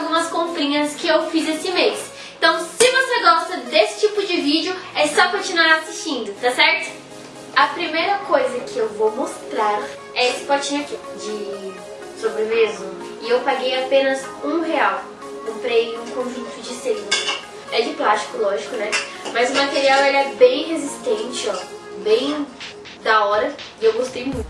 algumas comprinhas que eu fiz esse mês. Então, se você gosta desse tipo de vídeo, é só continuar assistindo, tá certo? A primeira coisa que eu vou mostrar é esse potinho aqui de sobremesa. E eu paguei apenas um real. Comprei um conjunto de selinhos. É de plástico, lógico, né? Mas o material ele é bem resistente, ó. Bem da hora. E eu gostei muito.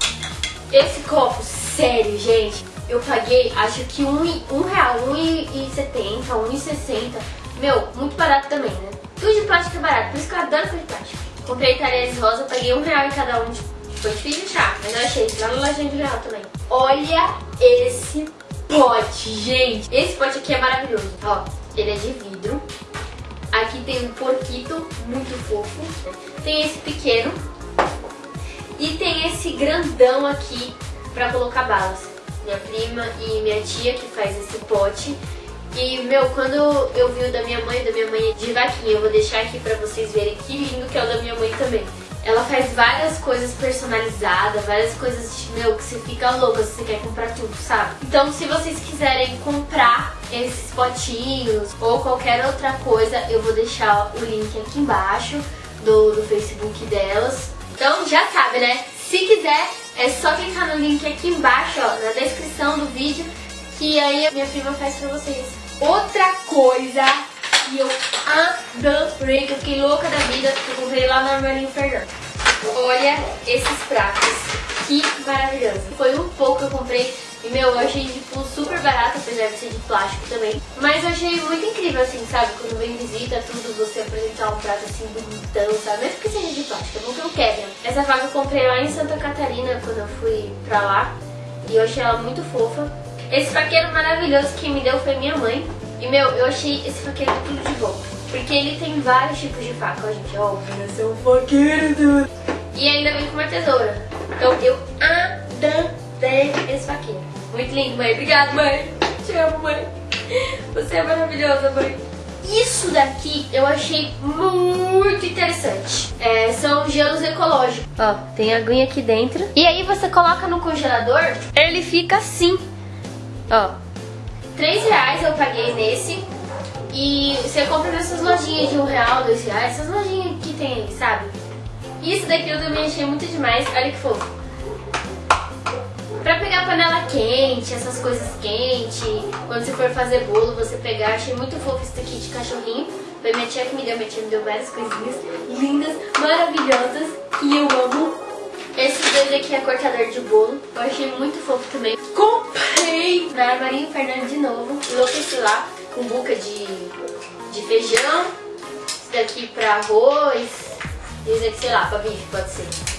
Esse copo, sério, gente. Eu paguei, acho que um, um real, um e setenta, um e sessenta. Meu, muito barato também, né? Tudo de plástico é barato, por isso que eu adoro coisa de plástico. Comprei talheres rosa, paguei um real em cada um. Foi difícil achar, mas eu achei lá no lojinha de real também. Olha esse pote, gente. Esse pote aqui é maravilhoso. Ó, ele é de vidro. Aqui tem um porquito muito fofo. Tem esse pequeno. E tem esse grandão aqui pra colocar balas. Minha prima e minha tia que faz esse pote. E, meu, quando eu vi o da minha mãe, da minha mãe de vaquinha, eu vou deixar aqui pra vocês verem que lindo que é o da minha mãe também. Ela faz várias coisas personalizadas, várias coisas, meu, que você fica louca se você quer comprar tudo, sabe? Então, se vocês quiserem comprar esses potinhos ou qualquer outra coisa, eu vou deixar o link aqui embaixo do, do Facebook delas. Então, já sabe, né? Se quiser, é só clicar no link aqui embaixo, ó, na descrição do vídeo, que aí minha prima faz pra vocês. Outra coisa que eu adorei, que eu fiquei louca da vida, que eu comprei lá no Armarinho Fernando. Olha esses pratos, que maravilhoso. Foi um pouco que eu comprei e, meu, eu achei, tipo, super barato, apesar de ser de plástico também. Mas eu achei muito incrível, assim, sabe? Quando vem visita, tudo, você apresentar um prato, assim, bonitão, sabe? Mesmo que seja de plástico, é bom que não quebre. Essa faca eu comprei lá em Santa Catarina, quando eu fui pra lá. E eu achei ela muito fofa. Esse faqueiro maravilhoso que me deu foi minha mãe. E, meu, eu achei esse faqueiro tudo de bom. Porque ele tem vários tipos de faca, ó, gente. Ó, esse é um faqueiro, tudo. E ainda vem com uma tesoura. Então, eu adorei esse faqueiro. Muito lindo, mãe. Obrigada, mãe. Te amo, mãe. Você é maravilhosa, mãe. Isso daqui eu achei muito interessante. É, são gelos ecológicos. Ó, tem aguinha aqui dentro. E aí você coloca no congelador, ele fica assim. Ó, 3 reais eu paguei nesse. E você compra nessas lojinhas de um real, dois reais, essas lojinhas que tem aí, sabe? Isso daqui eu também achei muito demais. Olha que fofo. Pra pegar panela quente, essas coisas quentes, quando você for fazer bolo, você pegar. Achei muito fofo isso daqui de cachorrinho. Foi minha tia que me deu, minha tia me deu várias coisinhas lindas, maravilhosas, que eu amo. Esse dois aqui é cortador de bolo, eu achei muito fofo também. Comprei na Marinho Fernando de novo, enlouqueci lá, com buca de, de feijão. Esse daqui pra arroz, esse aqui, sei lá, pra bife, pode ser.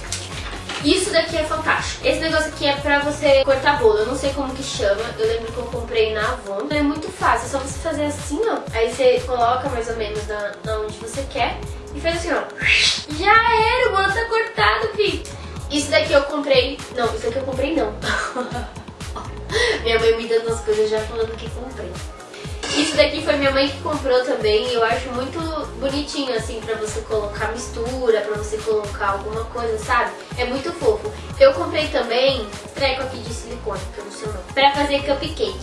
Isso daqui é fantástico. Esse negócio aqui é pra você cortar bolo. Eu não sei como que chama. Eu lembro que eu comprei na Avon. É muito fácil. É só você fazer assim, ó. Aí você coloca mais ou menos na, na onde você quer. E faz assim, ó. Já era, o bolo tá cortado, fi. Isso daqui eu comprei... Não, isso daqui eu comprei não. Minha mãe me dando as coisas já falando que comprei. Isso daqui foi minha mãe que comprou também e eu acho muito bonitinho, assim, pra você colocar mistura, pra você colocar alguma coisa, sabe? É muito fofo. Eu comprei também treco aqui de silicone, que eu não sei o nome, pra fazer cupcake.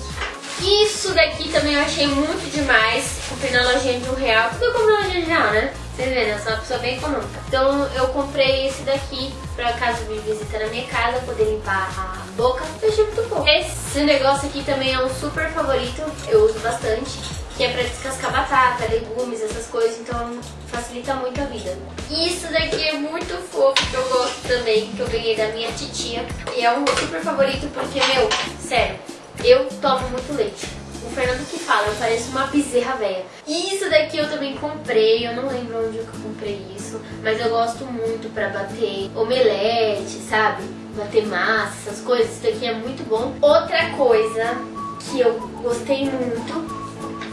Isso daqui também eu achei muito demais. Comprei na lojinha de um real. Tudo eu comprei na lojinha de real, né? Vocês verem, eu sou uma pessoa bem econômica. Então eu comprei esse daqui pra caso me visita na minha casa, poder limpar a boca. Eu achei muito. Esse negócio aqui também é um super favorito, eu uso bastante. Que é pra descascar batata, legumes, essas coisas, então facilita muito a vida. Isso daqui é muito fofo, que eu gosto também, que eu ganhei da minha titia. E é um super favorito porque, meu, sério, eu tomo muito leite. O Fernando que fala, eu pareço uma bezerra velha. Isso daqui eu também comprei, eu não lembro onde eu comprei isso, mas eu gosto muito pra bater omelete, sabe? Bater massa, essas coisas, isso daqui é muito bom. Outra coisa que eu gostei muito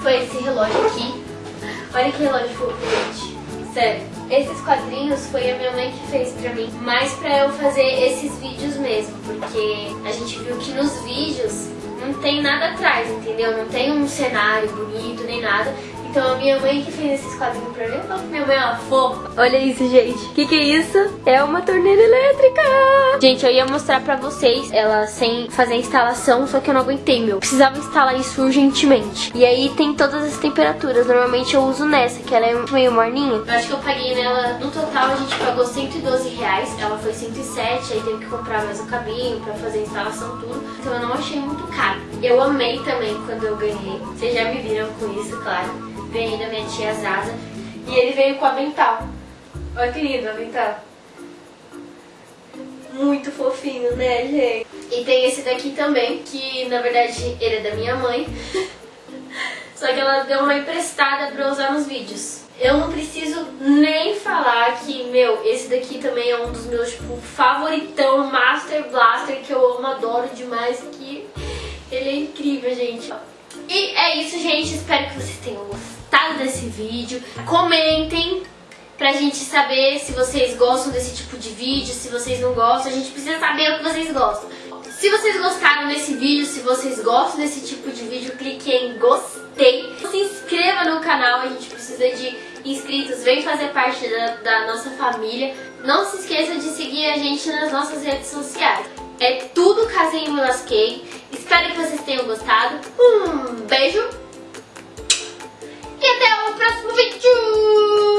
foi esse relógio aqui. Olha que relógio fofo, gente. Sério. Esses quadrinhos foi a minha mãe que fez pra mim, mais pra eu fazer esses vídeos mesmo, porque a gente viu que nos vídeos não tem nada atrás, entendeu? Não tem um cenário bonito nem nada. Então a minha mãe que fez esses quadrinhos pra mim, minha mãe é uma fofa. Olha isso, gente. O que, que é isso? É uma torneira elétrica. Gente, eu ia mostrar pra vocês ela sem fazer a instalação, só que eu não aguentei, meu. Precisava instalar isso urgentemente. E aí tem todas as temperaturas. Normalmente eu uso nessa, que ela é meio morninha. Eu acho que eu paguei nela, no total a gente pagou 112 reais. Ela foi 107, aí teve que comprar mais um cabinho pra fazer a instalação, tudo. Então eu não achei muito caro. Eu amei também quando eu ganhei. Vocês já me viram com isso, claro ganhei da minha tia Zaza. E ele veio com avental. Olha que lindo o avental. Muito fofinho, né, gente? E tem esse daqui também, que na verdade ele é da minha mãe. Só que ela deu uma emprestada pra eu usar nos vídeos. Eu não preciso nem falar que, meu, esse daqui também é um dos meus, tipo, favoritão, Master Blaster, que eu amo, adoro demais, que ele é incrível, gente. E é isso, gente. Espero que vocês tenham vídeo. Comentem pra gente saber se vocês gostam desse tipo de vídeo, se vocês não gostam. A gente precisa saber o que vocês gostam. Se vocês gostaram desse vídeo, se vocês gostam desse tipo de vídeo, clique em gostei. Se inscreva no canal, a gente precisa de inscritos. Vem fazer parte da, da nossa família. Não se esqueça de seguir a gente nas nossas redes sociais. É tudo Casinho Me Lasquei. Espero que vocês tenham gostado. Um beijo e até o próximo vídeo.